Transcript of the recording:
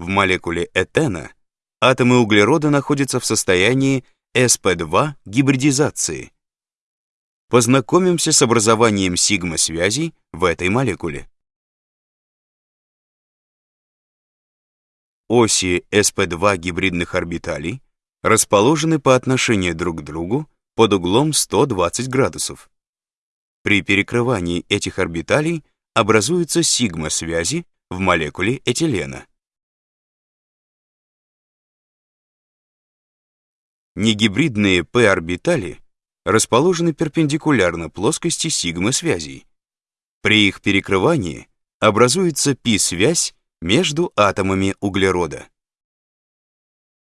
В молекуле этена атомы углерода находятся в состоянии sp2 гибридизации. Познакомимся с образованием сигма-связей в этой молекуле. Оси sp2 гибридных орбиталей расположены по отношению друг к другу под углом 120 градусов. При перекрывании этих орбиталей образуются сигма-связи в молекуле этилена. Негибридные p-орбитали расположены перпендикулярно плоскости сигма-связей. При их перекрывании образуется π-связь между атомами углерода.